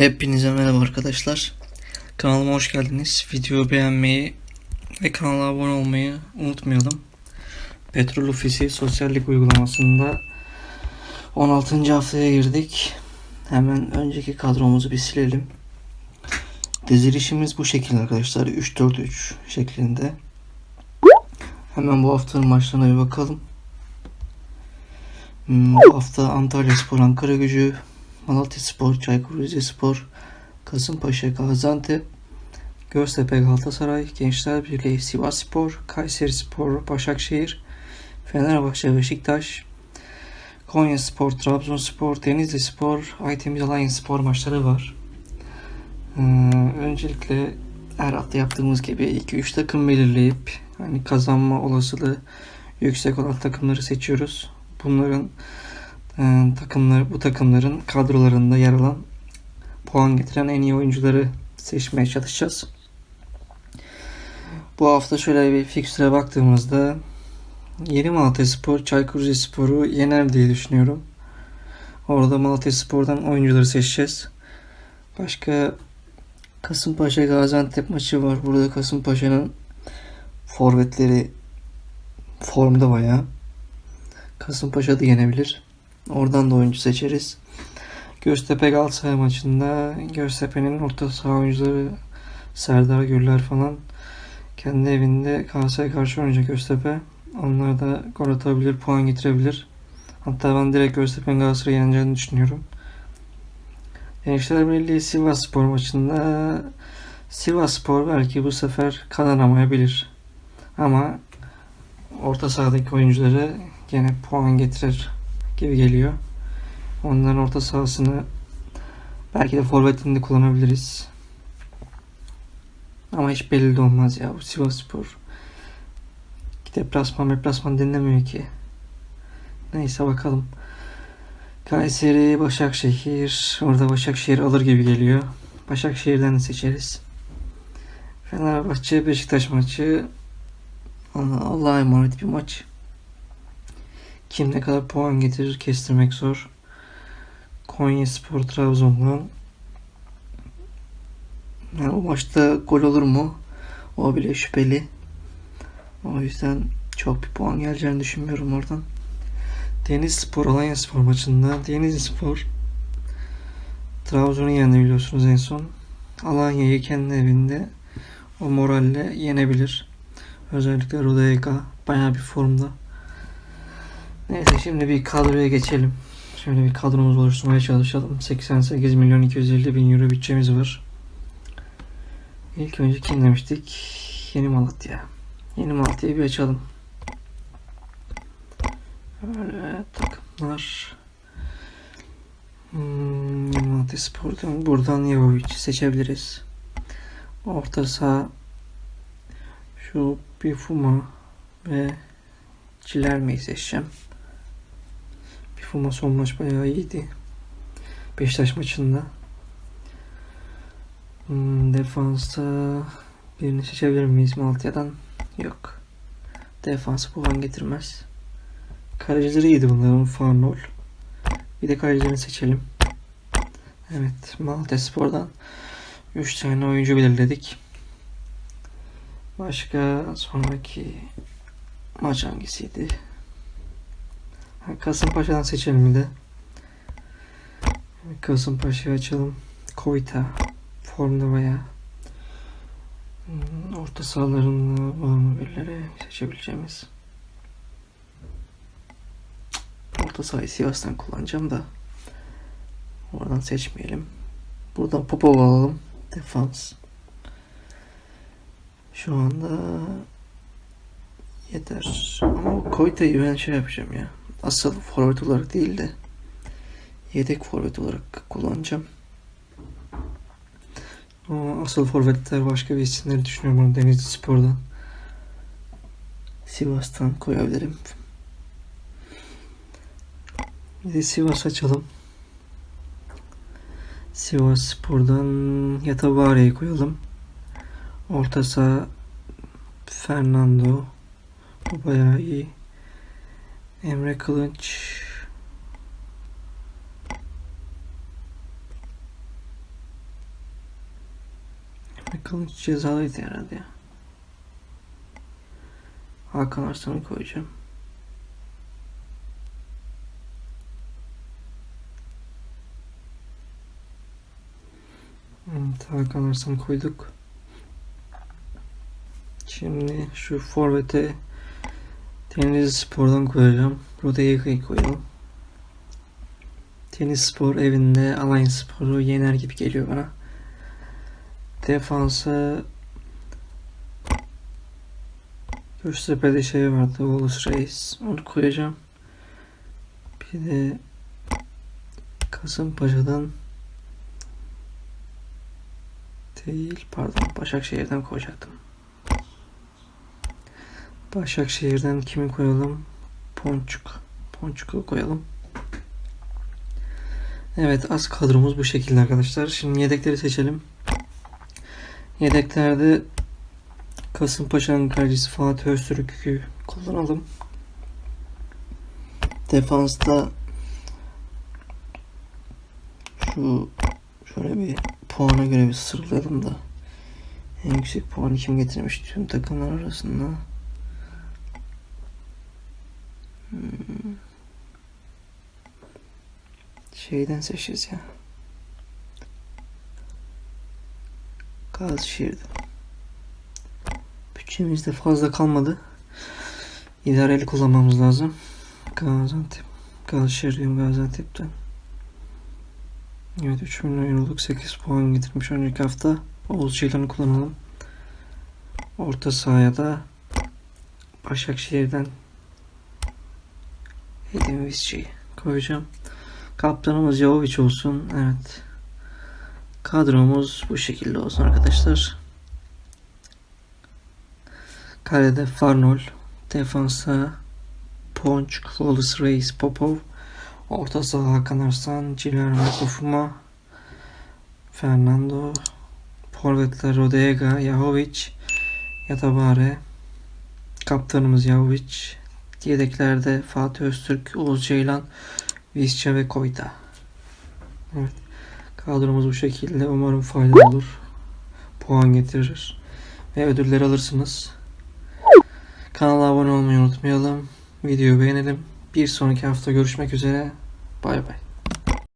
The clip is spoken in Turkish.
Hepinize merhaba arkadaşlar. Kanalıma hoş geldiniz. Videoyu beğenmeyi ve kanala abone olmayı unutmayalım. Petrol Ofisi sosyallik uygulamasında 16. haftaya girdik. Hemen önceki kadromuzu bir silelim. Dizilişimiz bu şekilde arkadaşlar. 3-4-3 şeklinde. Hemen bu haftanın maçlarına bir bakalım. Hmm, Bu hafta Antalya Spor, Ankara Gücü, Malatya Spor, Çaykur Rizespor, Kasımpaşa, Gaziantep, Göztepe, Galatasaray, Gençler Birliği, Sivas Spor, Kayseri Spor, Başakşehir, Fenerbahçe, Beşiktaş, Konya Spor, Trabzonspor, Denizli Spor, Aytemiz Alanya Spor maçları var. Ee, öncelikle her hafta yaptığımız gibi 2-3 takım belirleyip hani kazanma olasılığı yüksek olan takımları seçiyoruz. Bunların takımlar bu takımların kadrolarında yer alan puan getiren en iyi oyuncuları seçmeye çalışacağız. Bu hafta şöyle bir fikstüre baktığımızda Yeni Malatya Spor Çaykur Rizespor'u yener diye düşünüyorum. Orada Malatya Spor'dan oyuncuları seçeceğiz. Başka Kasımpaşa Gaziantep maçı var. Burada Kasımpaşa'nın forvetleri formda bayağı. Kasımpaşa da yenebilir. Oradan da oyuncu seçeriz. Göztepe Galatasaray maçında Göztepe'nin orta saha oyuncuları Serdar Gürler falan kendi evinde Galatasaray'a karşı oynayacak Göztepe. Onlar da gol atabilir, puan getirebilir. Hatta ben direkt Göztepe'nin Galatasaray'ı yeneceğini düşünüyorum. Gençler Birliği Sivas Spor maçında Sivas Spor belki bu sefer kazanamayabilir. Ama orta sahadaki oyuncuları gene puan getirir gibi geliyor. Onların orta sahasını belki de forvetini de kullanabiliriz. Ama hiç belli de olmaz ya bu Sivasspor. Deplasman deplasman dinlemiyor ki. Neyse bakalım. Kayseri, Başakşehir. Orada Başakşehir alır gibi geliyor. Başakşehir'den de seçeriz. Fenerbahçe, Beşiktaş maçı. Allah'a emanet bir maç. Kim ne kadar puan getirir kestirmek zor. Konya Spor Trabzon'dan yani o maçta gol olur mu? O bile şüpheli. O yüzden çok bir puan geleceğini düşünmüyorum oradan. Deniz Spor Alanya Spor maçında Deniz Spor Trabzon'u yendi biliyorsunuz en son. Alanya'yı kendi evinde o moralle yenebilir. Özellikle Rodega bayağı bir formda. Neyse şimdi bir kadroya geçelim. Şöyle bir kadromuz oluşturmaya çalışalım. 88 milyon 250 bin euro bütçemiz var. İlk önce kim demiştik? Yeni Malatya. Yeni Malatya'yı bir açalım. Böyle takımlar. Hmm, Malatya Spor'dan buradan Yavovic'i seçebiliriz. Orta saha şu Bifuma ve Cilerme'yi seçeceğim. Bifuma son maç bayağı iyiydi. Beşiktaş maçında. Hmm, defansta birini seçebilir miyiz Malatya'dan? Yok. Defans puan getirmez. Kalecileri iyiydi bunların Farnol. Bir de kalecilerini seçelim. Evet Malatya Spor'dan 3 tane oyuncu belirledik. Başka sonraki maç hangisiydi? Kasımpaşa'dan seçelim bir de. Kasımpaşa'yı açalım. Koyta formda bayağı. Hmm, Orta sahalarında var mı birileri seçebileceğimiz? Orta sahayı Sivas'tan kullanacağım da. Oradan seçmeyelim. Buradan Popova alalım. Defans. Şu anda yeter. Ama Koyta'yı ben şey yapacağım ya. Asıl forvet olarak değil de yedek forvet olarak kullanacağım. Ama asıl forvetler başka bir isimleri düşünüyorum bunu Denizli Spor'dan. Sivas'tan koyabilirim. Bir de Sivas açalım. Sivas Spor'dan Yatabare'yi koyalım. Orta saha Fernando. Bu bayağı iyi. Emre Kılınç. Kılıç cezalıydı herhalde ya. Hakan Arslan'ı koyacağım. Evet, Hakan Arslan'ı koyduk. Şimdi şu forvete Tenis Spor'dan koyacağım. Rodega'yı koyalım. Tenis Spor evinde Alliance Spor'u yener gibi geliyor bana. Defansa Göztepe'de şey vardı. Wallace Reis. Onu koyacağım. Bir de Kasımpaşa'dan değil pardon Başakşehir'den koyacaktım. Başakşehir'den kimi koyalım? Ponçuk. Ponçuk'u koyalım. Evet az kadromuz bu şekilde arkadaşlar. Şimdi yedekleri seçelim. Yedeklerde Kasımpaşa'nın kalecisi Fatih Öztürk'ü kullanalım. Defansta şu şöyle bir puana göre bir sıralayalım da en yüksek puanı kim getirmiş tüm takımlar arasında. Hmm. Şeyden seçeceğiz ya. Gazişehir'den. Bütçemizde fazla kalmadı. İdareli kullanmamız lazım. Gaziantep. Gazişehir diyorum Gaziantep'ten. Evet 3 milyon euroluk 8 puan getirmiş önceki hafta. Oğuz Ceylan'ı kullanalım. Orta sahaya da Başakşehir'den Edin Visci'yi koyacağım. Kaptanımız Jovic olsun. Evet. Kadromuz bu şekilde olsun arkadaşlar. Kalede Farnol. Defansa Ponç, Wallace Reis, Popov. Orta saha Hakan Arslan, Cilermo Kofuma, Fernando, Forvetler Rodega, Yahovic, Yatabare, Kaptanımız Yahovic, yedeklerde Fatih Öztürk, Oğuz Ceylan, Visca ve Koyta. Evet. Kadromuz bu şekilde. Umarım faydalı olur. Puan getirir. Ve ödülleri alırsınız. Kanala abone olmayı unutmayalım. Videoyu beğenelim. Bir sonraki hafta görüşmek üzere. Bay bay.